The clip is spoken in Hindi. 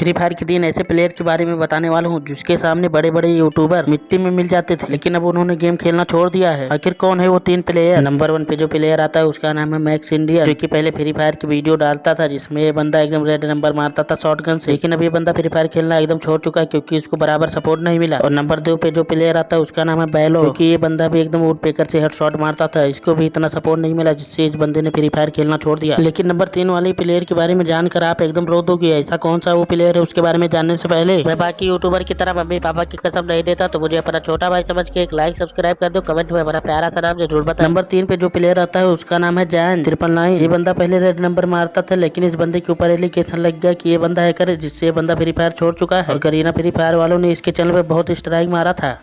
फ्री फायर के दिन ऐसे प्लेयर के बारे में बताने वाला हूँ, जिसके सामने बड़े बड़े यूट्यूबर मिट्टी में मिल जाते थे। लेकिन अब उन्होंने गेम खेलना छोड़ दिया है। आखिर कौन है वो तीन प्लेयर नंबर वन पे जो प्लेयर आता है, उसका नाम है मैक्स इंडिया जो कि पहले फ्री फायर की वीडियो डालता था, जिसमें ये बंदा एकदम रेड नंबर मारता था शॉर्ट गन से। लेकिन अब ये बंदा फ्री फायर खेलना एकदम छोड़ चुका है, क्योंकि उसको बराबर सपोर्ट नहीं मिला। और नंबर दो पे जो प्लेयर आता है, उसका नाम है बैलो क्योंकि ये बंदा भी एकदम वुड पेकर से हेड शॉट मारता था। इसको भी इतना सपोर्ट नहीं मिला, जिससे इस बंदे ने फ्री फायर खेलना छोड़ दिया। लेकिन नंबर तीन वाले प्लेयर के बारे में जानकर आप एकदम रो दोगे, ऐसा कौन सा वो प्लेयर है उसके बारे में जानने से पहले मैं बाकी यूट्यूबर की तरह मम्मी पापा की कसम नहीं देता तो मुझे अपना छोटा भाई समझ के एक लाइक सब्सक्राइब कर दो कमेंट में अपना प्यारा सा नाम ज़रूर बता नंबर तीन पे जो प्लेयर आता है, उसका नाम है जैन ट्रिपल नाइन ये बंदा पहले रेड नंबर मारता था, लेकिन इस बंदे के ऊपर एलिगेशन लग गया की ये बंदा है, जिससे ये बंदा फ्री फायर छोड़ चुका है। और करीना फ्री फायर वालों ने इसके चैनल पर बहुत स्ट्राइक मारा था।